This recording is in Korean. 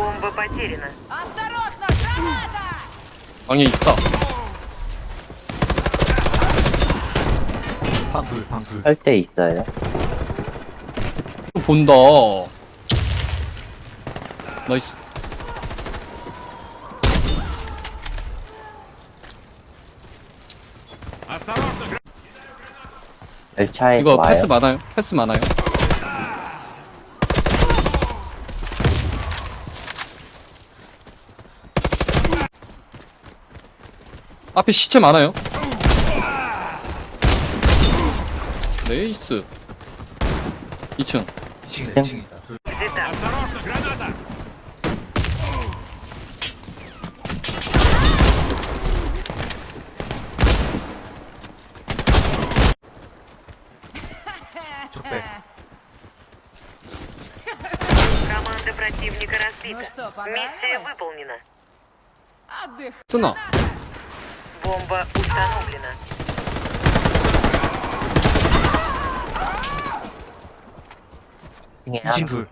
Бомба потеряна. Осторожно, граната! 방에 있다. 방둘 방둘 할 때 있어요. 또 본다. 나이스. 열차에 이거 와요. 패스 많아요? 패스 많아요? 앞에 시체 많아요? 네이스 2층 2층이다 땡. 2층이다 둘 Взята. 적배 Команда противника разбита. Ну что, Миссия понравилось? выполнена. Отдых. 쓰나 Бомба установлена. Не, Один,